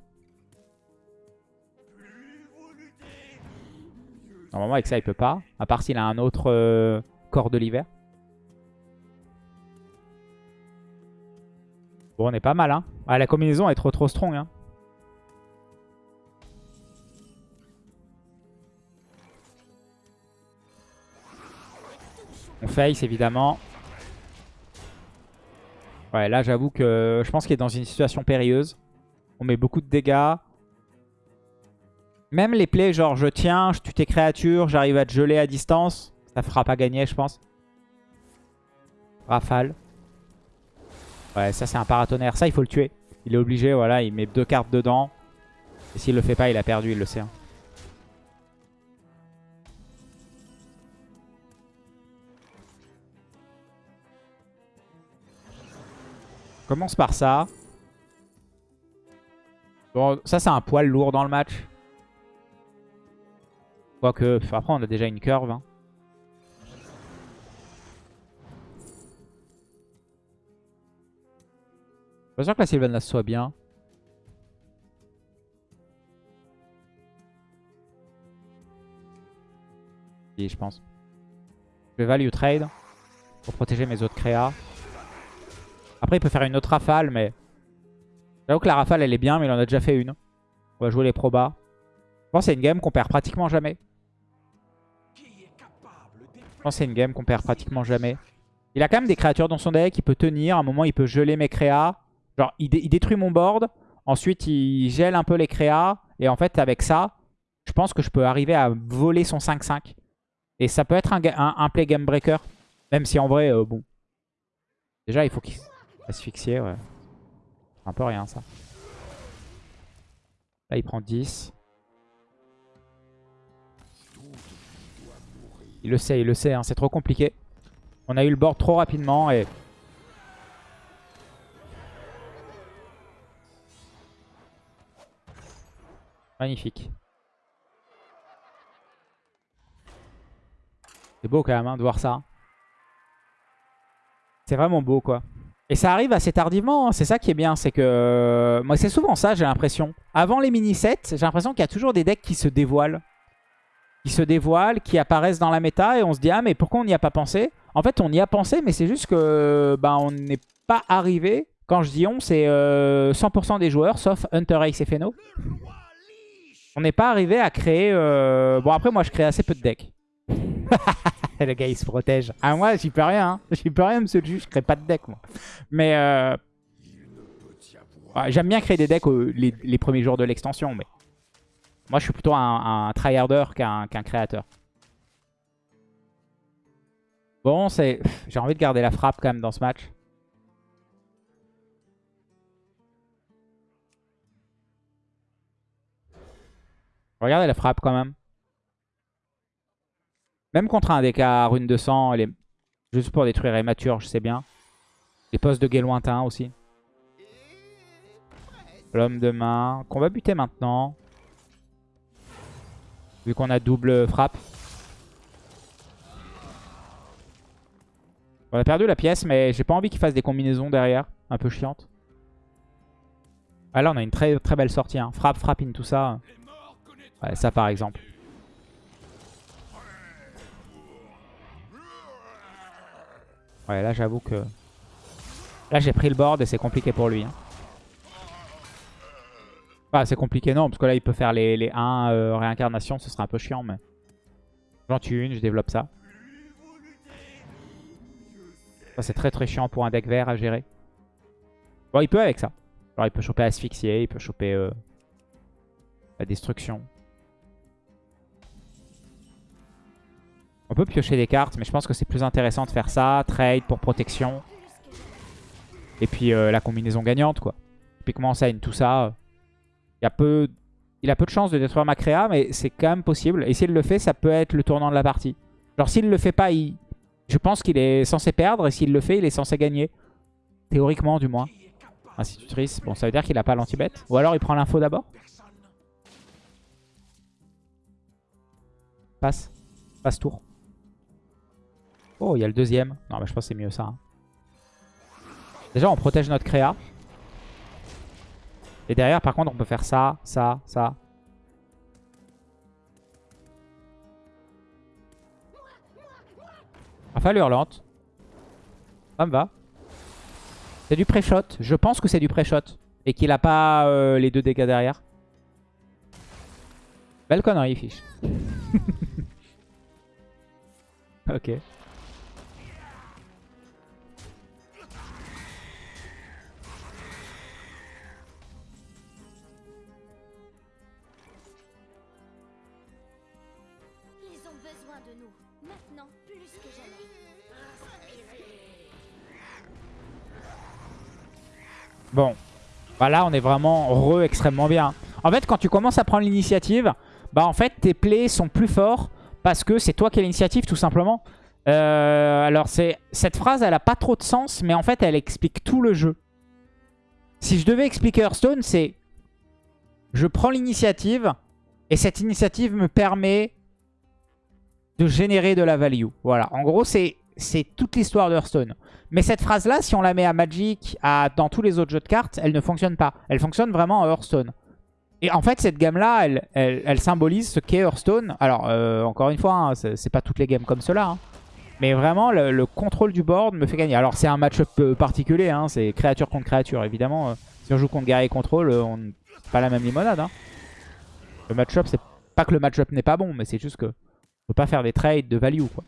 Normalement avec ça il peut pas. À part s'il a un autre euh, corps de l'hiver. Bon on est pas mal hein. Ah, la combinaison est trop trop strong hein. On face évidemment. Ouais, là j'avoue que je pense qu'il est dans une situation périlleuse. On met beaucoup de dégâts. Même les plays genre je tiens, je tue tes créatures, j'arrive à te geler à distance. Ça fera pas gagner je pense. Rafale. Ouais, ça c'est un paratonnerre. Ça il faut le tuer. Il est obligé, voilà, il met deux cartes dedans. Et s'il le fait pas, il a perdu, il le sait. hein. Commence par ça. Bon, ça c'est un poil lourd dans le match. Quoique, après on a déjà une curve. hein. Pas sûr que la Sylvanas soit bien. Si, je pense. Je vais value trade pour protéger mes autres créas. Après, il peut faire une autre rafale, mais... J'avoue que la rafale, elle est bien, mais il en a déjà fait une. On va jouer les probas. Je pense que c'est une game qu'on perd pratiquement jamais. Je pense que c'est une game qu'on perd pratiquement jamais. Il a quand même des créatures dans son deck. Il peut tenir. À un moment, il peut geler mes créas. Genre, il, dé- il détruit mon board. Ensuite, il gèle un peu les créas. Et en fait, avec ça, je pense que je peux arriver à voler son 5-5. Et ça peut être un play game breaker. Même si en vrai, euh, bon. Déjà, il faut qu'il asphyxie. Ouais. Un peu rien, ça. Là, il prend 10. Il le sait, il le sait. hein, C'est trop compliqué. On a eu le board trop rapidement et... Magnifique. C'est beau quand même hein, de voir ça. C'est vraiment beau quoi. Et ça arrive assez tardivement, hein, c'est ça qui est bien, c'est que... euh, Moi c'est souvent ça j'ai l'impression. Avant les mini-sets, j'ai l'impression qu'il y a toujours des decks qui se dévoilent. Qui se dévoilent, qui apparaissent dans la méta et on se dit ah mais pourquoi on n'y a pas pensé? En fait on y a pensé mais c'est juste que bah, on n'est pas arrivé. Quand je dis on c'est euh, 100% des joueurs sauf Hunter Ace et Feno. On n'est pas arrivé à créer... euh, Bon après moi je crée assez peu de decks. le gars il se protège. Ah moi j'y peux rien. Hein. J'y peux rien monsieur le juge, je crée pas de deck moi. Mais euh... j'aime bien créer des decks au- les, premiers jours de l'extension. Mais moi je suis plutôt un, tryharder qu'un qu'un créateur. Bon c'est... J'ai envie de garder la frappe quand même dans ce match. Regardez la frappe quand même. Même contre un à rune de sang, elle est juste pour détruire les matures, je sais bien. Les postes de guet lointain aussi. L'homme de main, qu'on va buter maintenant. Vu qu'on a double frappe. On a perdu la pièce, mais j'ai pas envie qu'il fasse des combinaisons derrière. Un peu chiantes. Ah là, on a une très très belle sortie. Hein. Frappe, in, tout ça. Ouais, ça par exemple. Ouais, là j'avoue que... Là j'ai pris le board et c'est compliqué pour lui. Hein. Enfin, c'est compliqué non, parce que là il peut faire les, les 1 euh, réincarnations, ce sera un peu chiant, mais... J'en tue une, je développe ça. Ça c'est très très chiant pour un deck vert à gérer. Bon, il peut avec ça. Alors il peut choper asphyxier, il peut choper euh, la destruction. On peut piocher des cartes, mais je pense que c'est plus intéressant de faire ça. Trade pour protection. Et puis euh, la combinaison gagnante, quoi. Typiquement, ça, tout ça. Il, a peu, il a peu de chances de détruire ma créa, mais c'est quand même possible. Et s'il le fait, ça peut être le tournant de la partie. Genre, s'il le fait pas, je pense qu'il est censé perdre. Et s'il le fait, il est censé gagner. Théoriquement, du moins. Institutrice. Bon, ça veut dire qu'il a pas l'anti-bet. Ou alors, il prend l'info d'abord. Passe. Passe tour. Oh, il y a le deuxième. Non, mais je pense que c'est mieux ça. Hein. Déjà, on protège notre créa. Et derrière, par contre, on peut faire ça, ça, ça. Rafale hurlante. Ça me va. C'est du pré-shot. Je pense que c'est du pré-shot. Et qu'il a pas euh, les deux dégâts derrière. Belle connerie, fiche. ok. Bon. Bah là, on est vraiment re extrêmement bien. En fait, quand tu commences à prendre l'initiative, bah en fait, tes plays sont plus forts parce que c'est toi qui as l'initiative, tout simplement. Euh, alors, cette phrase, elle a pas trop de sens, mais en fait, elle explique tout le jeu. Si je devais expliquer Hearthstone, c'est... Je prends l'initiative, et cette initiative me permet de générer de la value. Voilà, en gros, c'est toute l'histoire d'Hearthstone. Mais cette phrase-là, si on la met à Magic, dans tous les autres jeux de cartes, elle ne fonctionne pas. Elle fonctionne vraiment à Hearthstone. Et en fait, cette gamme-là, elle, elle, symbolise ce qu'est Hearthstone. Alors, euh, encore une fois, hein, c'est pas toutes les games comme cela. Hein. Mais vraiment, le, contrôle du board me fait gagner. Alors, c'est un match-up euh, particulier. Hein, c'est créature contre créature, évidemment. Euh, si on joue contre guerrier contrôle, on pas la même limonade. Le match-up, c'est pas que le match-up n'est pas bon, mais c'est juste que on pas faire des trades de value, quoi.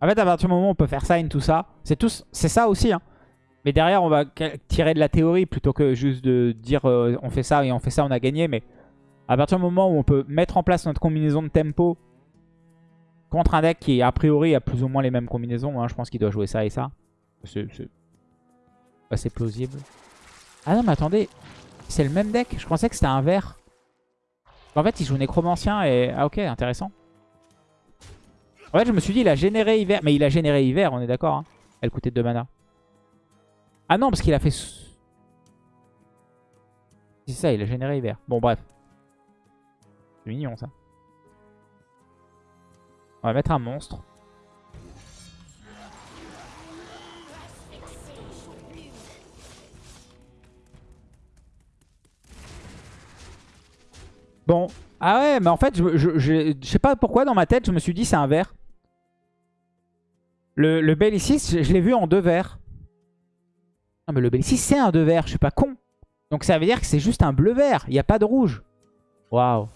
En fait, à partir du moment où on peut faire sign, tout ça, c'est c'est ça aussi. Hein. Mais derrière, on va tirer de la théorie plutôt que juste de dire euh, on fait ça et on fait ça, on a gagné. Mais à partir du moment où on peut mettre en place notre combinaison de tempo contre un deck qui, a priori, a plus ou moins les mêmes combinaisons. Hein, je pense qu'il doit jouer ça et ça. C'est assez plausible. Ah non, mais attendez. C'est le même deck Je pensais que c'était un vert. En fait, il joue nécromancien et... Ah ok, intéressant. En fait, je me suis dit, il a généré hiver. Mais il a généré hiver, on est d'accord. Hein. Elle coûtait 2 mana. Ah non, parce qu'il a fait... C'est ça, il a généré hiver. Bon, bref. C'est mignon, ça. On va mettre un monstre. Bon. Ah ouais, mais en fait, je, je, sais pas pourquoi dans ma tête, je me suis dit c'est un vert. Le, le Bellicis, je, je l'ai vu en deux verts. Non mais le Bellicis c'est un deux vert, je suis pas con. Donc ça veut dire que c'est juste un bleu vert, il n'y a pas de rouge. Waouh.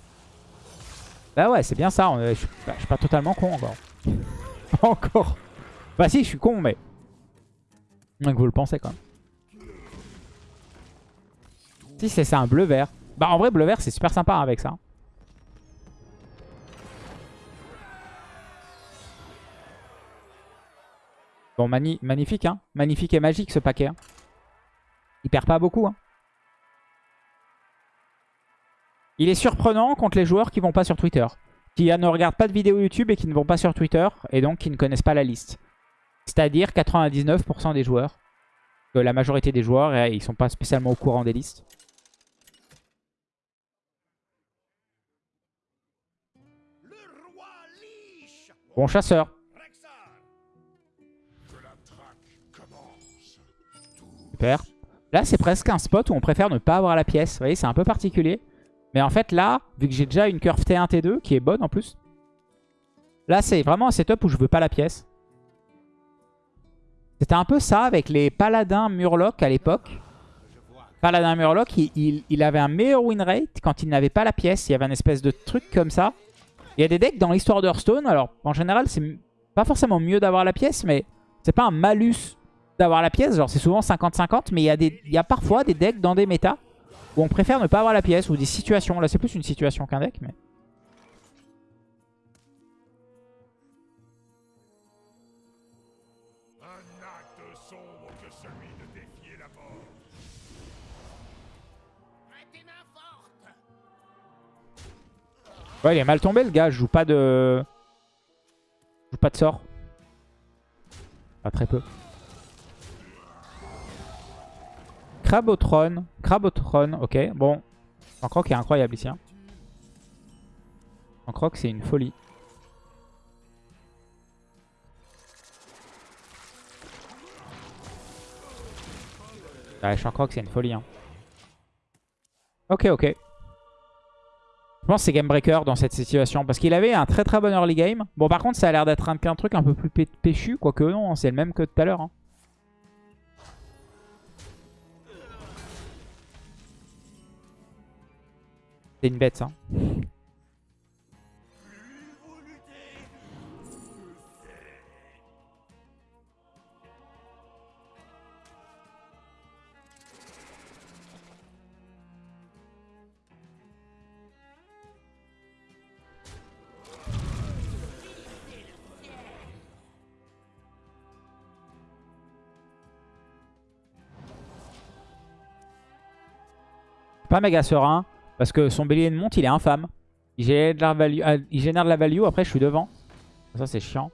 Bah ouais, c'est bien ça, je, suis pas, suis pas totalement con encore. encore. Bah si, je suis con, mais... que vous le pensez quand même. Si c'est ça, un bleu-vert. Bah en vrai, bleu-vert, c'est super sympa hein, avec ça. Bon, magnifique, hein. Magnifique et magique ce paquet. Hein. Il perd pas beaucoup. Hein. Il est surprenant contre les joueurs qui vont pas sur Twitter. Qui ne regardent pas de vidéos YouTube et qui ne vont pas sur Twitter. Et donc qui ne connaissent pas la liste. C'est-à-dire 99% des joueurs. La majorité des joueurs, eh, ils sont pas spécialement au courant des listes. Bon chasseur. Là, c'est presque un spot où on préfère ne pas avoir la pièce. Vous voyez, c'est un peu particulier. Mais en fait, là, vu que j'ai déjà une curve T1, T2, qui est bonne en plus. Là, c'est vraiment un setup où je veux pas la pièce. C'était un peu ça avec les paladins Murloc à l'époque. Paladin Murloc, il, il, avait un meilleur win rate quand il n'avait pas la pièce. Il y avait un espèce de truc comme ça. Il y a des decks dans l'histoire d'Hearthstone. Alors, en général, c'est pas forcément mieux d'avoir la pièce, mais c'est pas un malus d'avoir la pièce. Genre, c'est souvent 50-50, mais il y, a des, il y a parfois des decks dans des méta où on préfère ne pas avoir la pièce ou des situations. Là, c'est plus une situation qu'un deck, mais... Ouais, il est mal tombé le gars. Je joue pas de... Je joue pas de sort. Pas très peu. Crabotron. Crabotron, ok. Bon. croc est incroyable ici. Hein. croc c'est une folie. Ouais, croc c'est une folie. Hein. Ok, ok. Je pense que c'est Game Breaker dans cette situation. Parce qu'il avait un très très bon early game. Bon, par contre, ça a l'air d'être un, truc un peu plus péchu. Quoique non, c'est le même que tout à l'heure. Hein. C'est une bête, ça. pas méga serein. Parce que son bélier de monte, il est infâme. Il génère de la value, euh, il génère de la value après je suis devant. Ça, c'est chiant.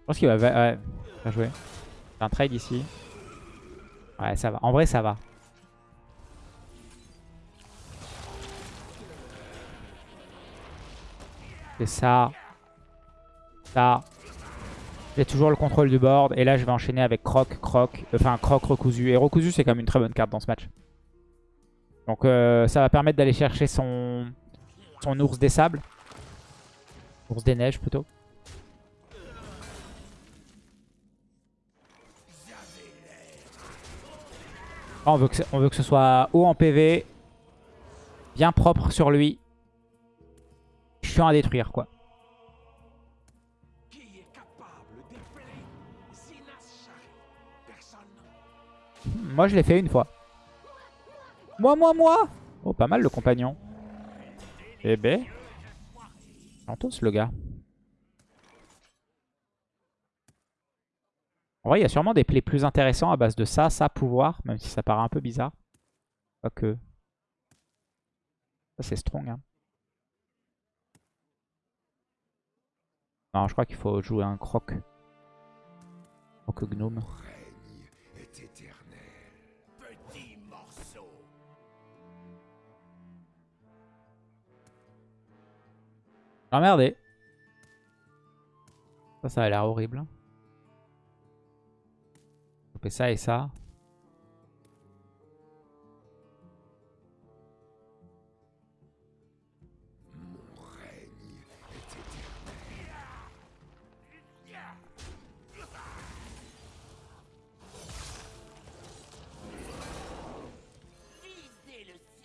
Je pense qu'il va... Ouais, bien joué. Un trade ici. Ouais, ça va. En vrai, ça va. C'est ça. Ça. J'ai toujours le contrôle du board. Et là, je vais enchaîner avec Croc, Croc. Enfin, Croc, Recousu. Et Recousu, c'est quand même une très bonne carte dans ce match. Donc euh, ça va permettre d'aller chercher son, ours des sables. Ours des neiges plutôt. on, veut que, on veut que ce soit haut en PV. Bien propre sur lui. Chiant à détruire quoi. Moi je l'ai fait une fois. Moi, moi, moi Oh, pas mal le compagnon. Eh ben. tous le gars. En vrai, il y a sûrement des plays plus intéressants à base de ça, ça, pouvoir. Même si ça paraît un peu bizarre. que Ça, c'est strong. Hein. Non, je crois qu'il faut jouer un croc. Croc gnome. Emmerdé. Ça, ça a l'air horrible. Couper ça et ça.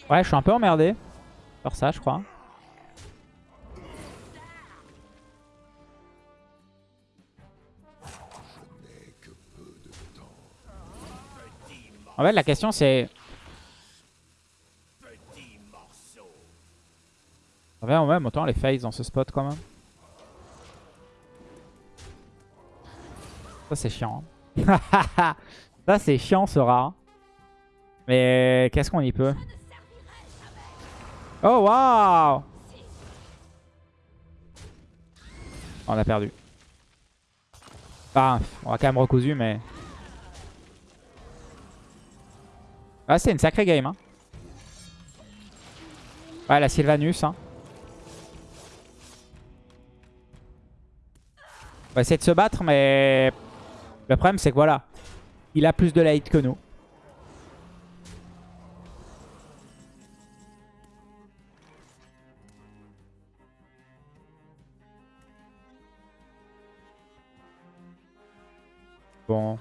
Ouais, je suis un peu emmerdé par ça, je crois. En fait, la question c'est... En fait, même, autant les face dans ce spot quand même. Ça c'est chiant. Ça c'est chiant ce rat. Mais qu'est-ce qu'on y peut? Oh waouh On a perdu. Bah, on a quand même recousu mais... Ah, c'est une sacrée game. Hein. Ouais, la Sylvanus. Hein. On va essayer de se battre, mais... Le problème, c'est que voilà. Il a plus de light que nous. Bon.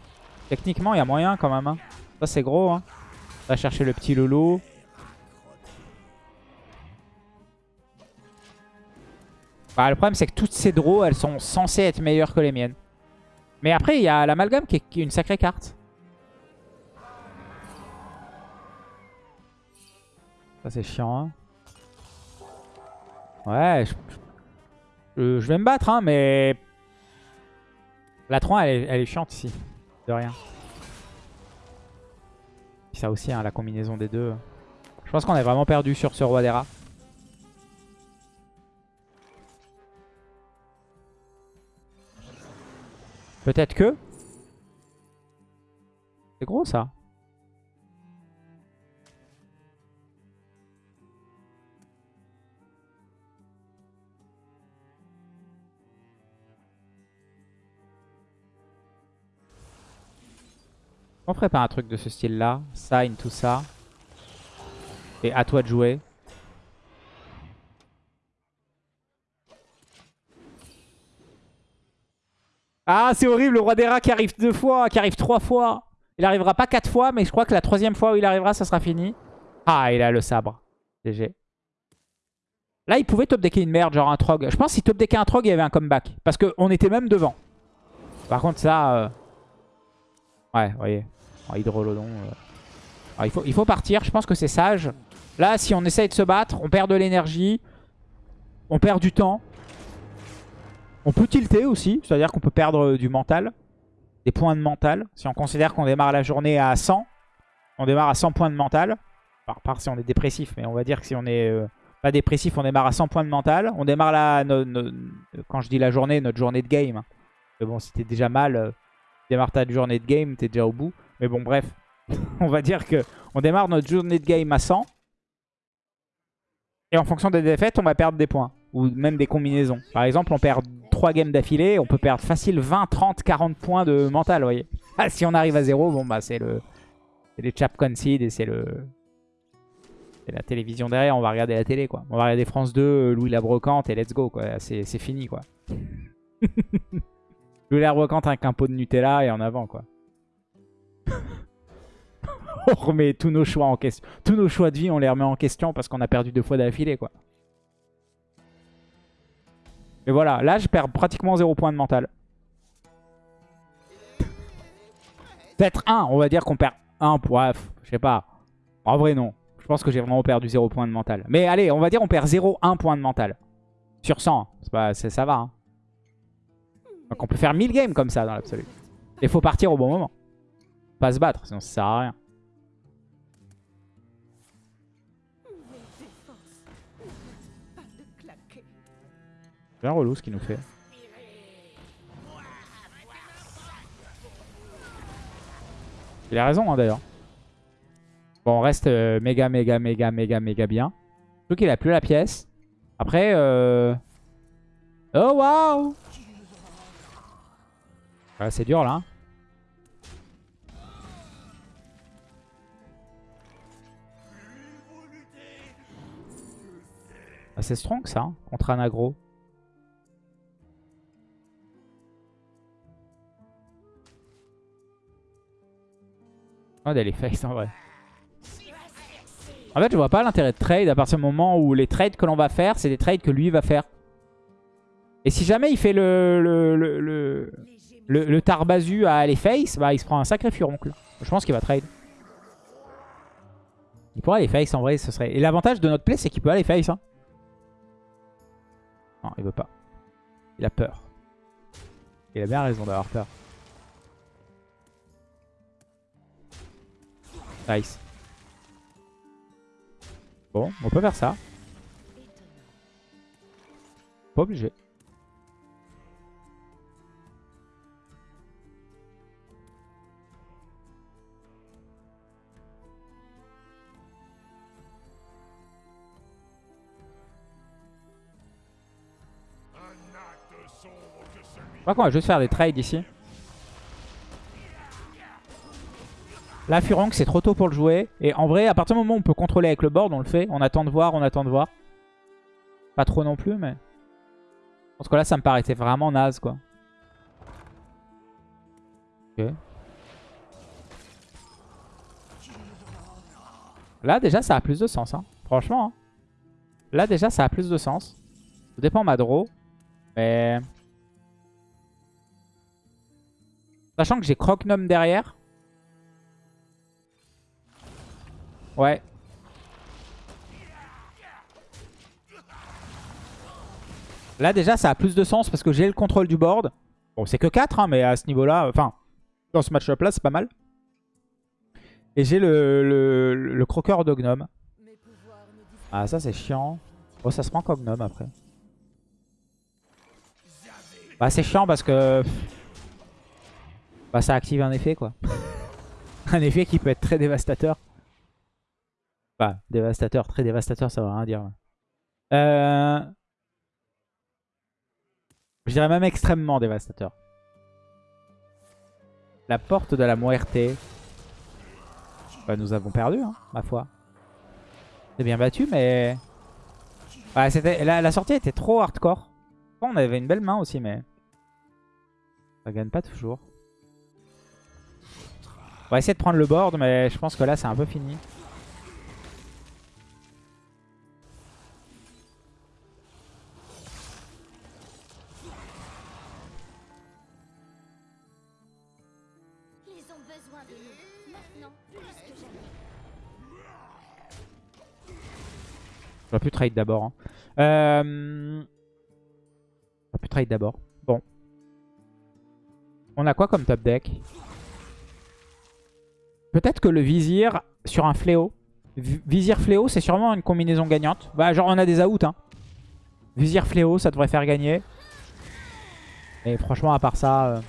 Techniquement, il y a moyen quand même. hein. Ça, c'est gros. Hein. On va chercher le petit loulou. Bah, le problème, c'est que toutes ces draws, elles sont censées être meilleures que les miennes. Mais après, il y a l'amalgame qui, est- une sacrée carte. Ça, c'est chiant. hein. Ouais, je, vais me battre, hein, mais... La 3, elle est, elle est chiante ici. De rien. Ça aussi, hein, la combinaison des deux. Je pense qu'on est vraiment perdu sur ce roi des rats. Peut-être que... C'est gros ça. On ferait pas un truc de ce style-là Sign, tout ça. Et à toi de jouer. Ah, c'est horrible, le roi des rats qui arrive deux fois, qui arrive trois fois. Il arrivera pas quatre fois, mais je crois que la troisième fois où il arrivera, ça sera fini. Ah, il a le sabre. GG. Là, il pouvait top decker une merde, genre un trog. Je pense que s'il top deckait un trog, il y avait un comeback. Parce qu'on était même devant. Par contre, ça... euh, Ouais, voyez. Oh, Hydrolodon. euh. Ah, il, faut, partir, je pense que c'est sage. Là, si on essaye de se battre, on perd de l'énergie. On perd du temps. On peut tilter aussi, c'est-à-dire qu'on peut perdre euh, du mental. Des points de mental. Si on considère qu'on démarre la journée à 100, on démarre à 100 points de mental. Par si on est dépressif, mais on va dire que si on est euh, pas dépressif, on démarre à 100 points de mental. On démarre no- quand je dis la journée, notre journée de game. Mais bon, si t'es déjà mal, démarre ta journée de game, t'es déjà au bout. Mais bon, bref, on va dire que on démarre notre journée de game à 100. Et en fonction des défaites, on va perdre des points. Ou même des combinaisons. Par exemple, on perd 3 games d'affilée, on peut perdre facile 20, 30, 40 points de mental, vous. Ah, si on arrive à 0, bon bah c'est le... Les chap concede et c'est le... La télévision derrière, on va regarder la télé quoi. On va regarder France 2, Louis la Brocante et let's go c'est fini quoi. Louis la Brocante avec un pot de Nutella et en avant quoi. on remet tous nos choix en question. Tous nos choix de vie, on les remet en question parce qu'on a perdu deux fois d'affilée quoi. Mais voilà, là je perds pratiquement 0 points de mental. Peut-être 1, on va dire qu'on perd 1 bref, je sais pas. En vrai non, je pense que j'ai vraiment perdu 0 points de mental. Mais allez, on va dire on perd 0,1 point de mental. Sur 100, c'est pas, c'est- ça va. hein. Donc on peut faire 1000 games comme ça dans l'absolu. Il faut partir au bon moment. Se battre, sinon ça sert à rien. Un relou ce qu'il nous fait. Il a raison hein, d'ailleurs. Bon, on reste euh, méga, méga, méga, méga, méga bien. Surtout qu'il a plus la pièce. Après, euh... Oh, waouh Ah, C'est dur, là. C'est strong, ça, hein, contre un aggro. Oh, elle est face, en vrai. En fait, je vois pas l'intérêt de trade à partir du moment où les trades que l'on va faire, c'est des trades que lui va faire. Et si jamais il fait le, le, le, le, Tarbazu à aller face, bah il se prend un sacré furoncle. Je pense qu'il va trade. Il pourrait aller face en vrai, ce serait... Et l'avantage de notre play, c'est qu'il peut aller face. hein. Non, il veut pas. Il a peur. Il a bien raison d'avoir peur. Nice. Bon, on peut faire ça. Pas obligé. Crois qu'on va juste faire des trades ici. Là, Furong, c'est trop tôt pour le jouer. Et en vrai, à partir du moment où on peut contrôler avec le board, on le fait. On attend de voir, on attend de voir. Pas trop non plus, mais... Parce que là, ça me paraissait vraiment naze, quoi. Ok. Là, déjà, ça a plus de sens, hein. Franchement, hein. Là, déjà, ça a plus de sens. Ça dépend ma draw. Mais... Sachant que j'ai Croc-Gnome derrière. Ouais. Là déjà ça a plus de sens parce que j'ai le contrôle du board. Bon c'est que 4 hein, mais à ce niveau là, enfin dans ce match-up là c'est pas mal. Et j'ai le, le, le, croqueur de gnome. Ah ça c'est chiant. Oh ça se prend comme gnome après. Bah c'est chiant parce que... Bah ça active un effet quoi. un effet qui peut être très dévastateur. Bah, dévastateur, très dévastateur, ça veut rien dire. Euh... Je dirais même extrêmement dévastateur. La porte de la muerte. Bah, nous avons perdu, hein, ma foi. C'est bien battu, mais... Ouais, la, la sortie était trop hardcore. On avait une belle main aussi, mais... Ça gagne pas toujours. On va essayer de prendre le board, mais je pense que là, c'est un peu fini. J'aurais pu trade d'abord. Hein. Euh... J'aurais pu trade d'abord. Bon. On a quoi comme top deck? Peut-être que le vizir sur un fléau. Vizir fléau, c'est sûrement une combinaison gagnante. Bah, genre, on a des outs. Hein. Vizir fléau, ça devrait faire gagner. Et franchement, à part ça... Euh...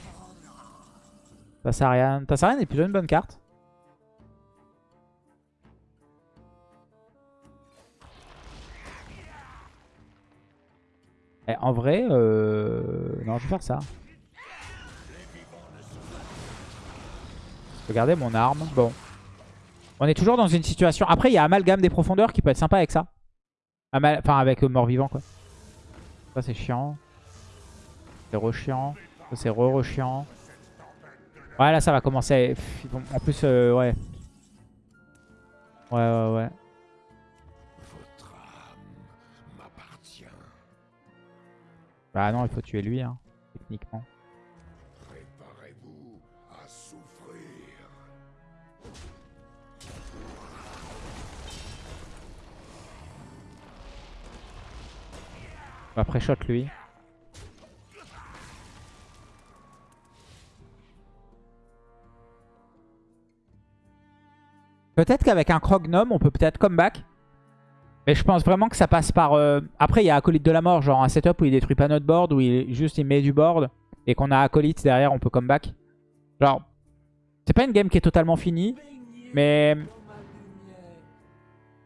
Tassarian. Tassarian est plutôt une bonne carte. Eh, en vrai, euh... non, je vais faire ça. Regardez mon arme. Bon. On est toujours dans une situation... Après, il y a Amalgame des profondeurs qui peut être sympa avec ça. Enfin, avec mort-vivant, quoi. Ça, c'est chiant. C'est re-chiant. Ça, c'est re-re-chiant. Ouais, là, ça va commencer. En plus, euh, ouais. Ouais, ouais, ouais. Bah non, il faut tuer lui, hein, techniquement. Après shot lui. Peut-être qu'avec un croc-gnome, on peut peut-être comeback. Mais je pense vraiment que ça passe par... Euh, après, il y a Acolyte de la mort, genre un setup où il détruit pas notre board, où il juste il met du board, et qu'on a Acolyte derrière, on peut comeback. Genre, c'est pas une game qui est totalement finie, mais...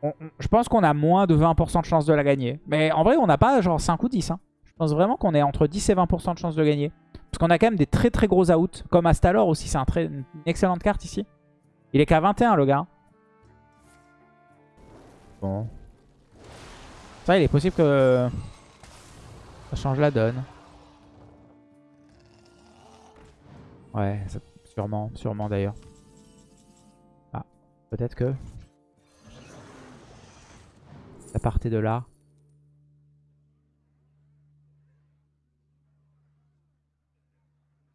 je pense qu'on a moins de 20% de chance de la gagner. Mais en vrai, on n'a pas genre 5 ou 10. Hein. Je pense vraiment qu'on est entre 10 et 20% de chance de gagner. Parce qu'on a quand même des très très gros outs, comme Astalor aussi, c'est un très... une excellente carte ici. Il est qu'à 21 le gars. Bon, ça, il est possible que ça change la donne. Ouais, sûrement, sûrement d'ailleurs. Ah, peut-être que ça partait de là.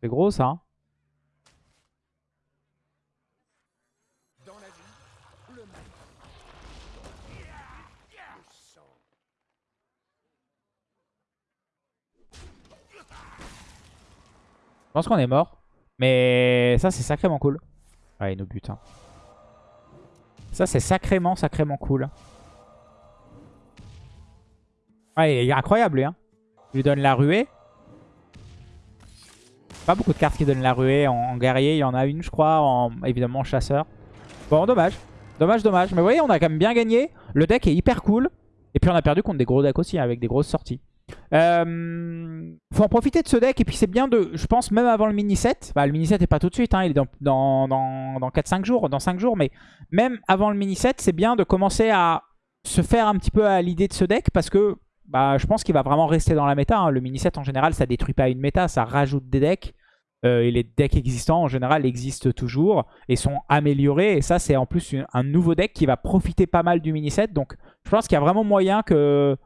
C'est gros ça. Hein. Je pense qu'on est mort. Mais ça, c'est sacrément cool. Ouais, il nous bute. Hein. Ça, c'est sacrément, sacrément cool. Ouais, il est incroyable, lui. Hein. Il lui donne la ruée. Pas beaucoup de cartes qui donnent la ruée. En, guerrier, il y en a une, je crois. En, évidemment, en chasseur. Bon, dommage. Dommage, dommage. Mais vous voyez, on a quand même bien gagné. Le deck est hyper cool. Et puis, on a perdu contre des gros decks aussi, avec des grosses sorties. Euh, faut en profiter de ce deck. Et puis, c'est bien de... Je pense, même avant le mini-set. Bah, le mini-set n'est pas tout de suite. Hein, il est dans, dans, dans, dans 4-5 jours. Dans 5 jours. Mais même avant le mini-set, c'est bien de commencer à se faire un petit peu à l'idée de ce deck. Parce que bah, je pense qu'il va vraiment rester dans la méta. hein. Le mini-set, en général, ça détruit pas une méta, ça rajoute des decks. Euh, et les decks existants, en général, existent toujours et sont améliorés. Et ça, c'est en plus un nouveau deck qui va profiter pas mal du mini-set. Donc, je pense qu'il y a vraiment moyen que...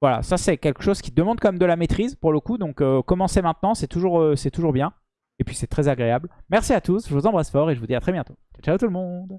Voilà, ça, c'est quelque chose qui demande quand même de la maîtrise, pour le coup. Donc, euh, commencer maintenant, c'est toujours, euh, c'est toujours bien. Et puis, c'est très agréable. Merci à tous, je vous embrasse fort et je vous dis à très bientôt. Ciao, ciao tout le monde